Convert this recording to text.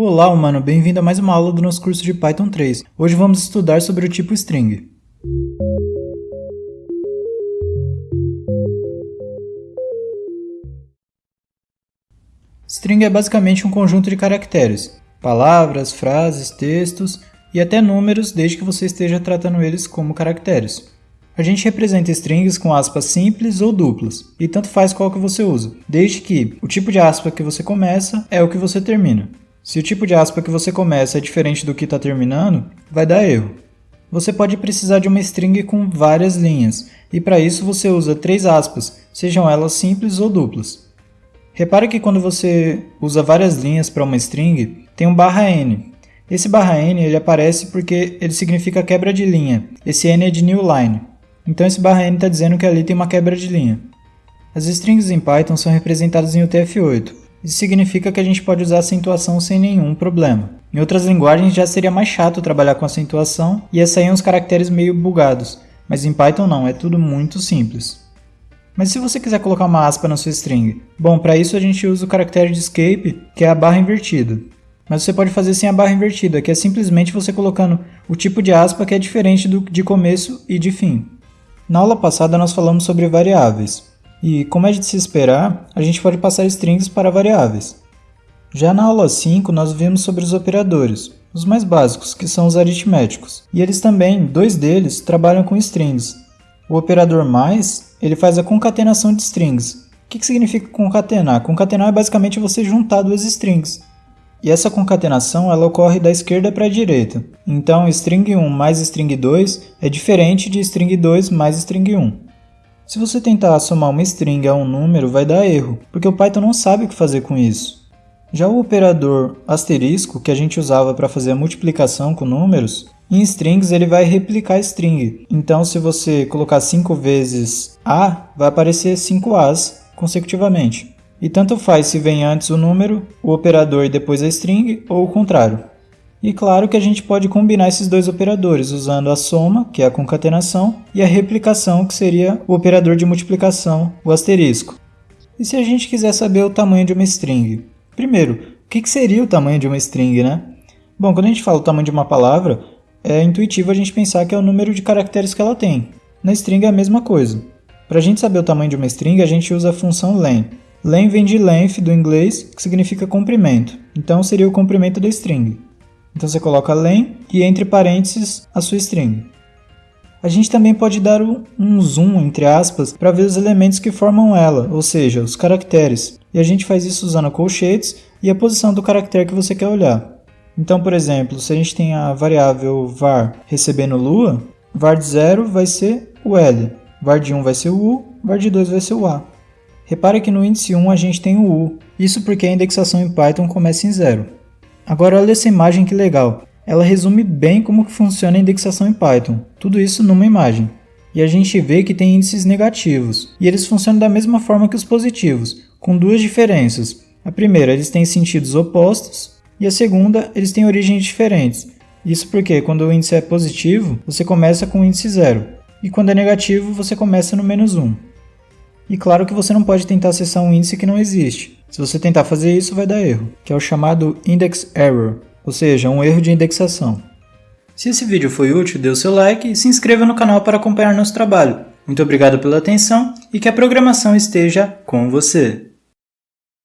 Olá, humano, bem-vindo a mais uma aula do nosso curso de Python 3. Hoje vamos estudar sobre o tipo string. String é basicamente um conjunto de caracteres, palavras, frases, textos e até números, desde que você esteja tratando eles como caracteres. A gente representa strings com aspas simples ou duplas, e tanto faz qual que você usa, desde que o tipo de aspa que você começa é o que você termina. Se o tipo de aspa que você começa é diferente do que está terminando, vai dar erro. Você pode precisar de uma string com várias linhas, e para isso você usa três aspas, sejam elas simples ou duplas. Repare que quando você usa várias linhas para uma string, tem um barra n. Esse barra n ele aparece porque ele significa quebra de linha. Esse n é de new line. Então esse barra n está dizendo que ali tem uma quebra de linha. As strings em Python são representadas em UTF-8. Isso significa que a gente pode usar acentuação sem nenhum problema. Em outras linguagens já seria mais chato trabalhar com acentuação e ia sair uns caracteres meio bugados, mas em Python não, é tudo muito simples. Mas se você quiser colocar uma aspa na sua string? Bom, para isso a gente usa o caractere de escape, que é a barra invertida. Mas você pode fazer sem a barra invertida, que é simplesmente você colocando o tipo de aspa que é diferente do de começo e de fim. Na aula passada nós falamos sobre variáveis. E, como é de se esperar, a gente pode passar strings para variáveis. Já na aula 5, nós vimos sobre os operadores, os mais básicos, que são os aritméticos. E eles também, dois deles, trabalham com strings. O operador mais, ele faz a concatenação de strings. O que, que significa concatenar? Concatenar é basicamente você juntar duas strings. E essa concatenação ela ocorre da esquerda para a direita. Então, string 1 mais string 2 é diferente de string 2 mais string 1. Se você tentar somar uma string a um número, vai dar erro, porque o Python não sabe o que fazer com isso. Já o operador asterisco, que a gente usava para fazer a multiplicação com números, em strings ele vai replicar a string. Então, se você colocar 5 vezes A, vai aparecer 5 As consecutivamente. E tanto faz se vem antes o número, o operador e depois a string, ou o contrário. E claro que a gente pode combinar esses dois operadores usando a soma, que é a concatenação, e a replicação, que seria o operador de multiplicação, o asterisco. E se a gente quiser saber o tamanho de uma string? Primeiro, o que seria o tamanho de uma string, né? Bom, quando a gente fala o tamanho de uma palavra, é intuitivo a gente pensar que é o número de caracteres que ela tem. Na string é a mesma coisa. Para a gente saber o tamanho de uma string, a gente usa a função len. Len vem de length do inglês, que significa comprimento. Então seria o comprimento da string. Então você coloca len e entre parênteses a sua string. A gente também pode dar um zoom, entre aspas, para ver os elementos que formam ela, ou seja, os caracteres. E a gente faz isso usando colchetes e a posição do caractere que você quer olhar. Então, por exemplo, se a gente tem a variável var recebendo lua, var de 0 vai ser o L, var de 1 vai ser o U, var de 2 vai ser o A. Repare que no índice 1 a gente tem o U, isso porque a indexação em Python começa em 0. Agora olha essa imagem que legal. Ela resume bem como que funciona a indexação em Python. Tudo isso numa imagem. E a gente vê que tem índices negativos. E eles funcionam da mesma forma que os positivos, com duas diferenças. A primeira, eles têm sentidos opostos. E a segunda, eles têm origens diferentes. Isso porque quando o índice é positivo, você começa com o índice zero. E quando é negativo, você começa no menos 1. E claro que você não pode tentar acessar um índice que não existe. Se você tentar fazer isso, vai dar erro, que é o chamado index error, ou seja, um erro de indexação. Se esse vídeo foi útil, dê o seu like e se inscreva no canal para acompanhar nosso trabalho. Muito obrigado pela atenção e que a programação esteja com você.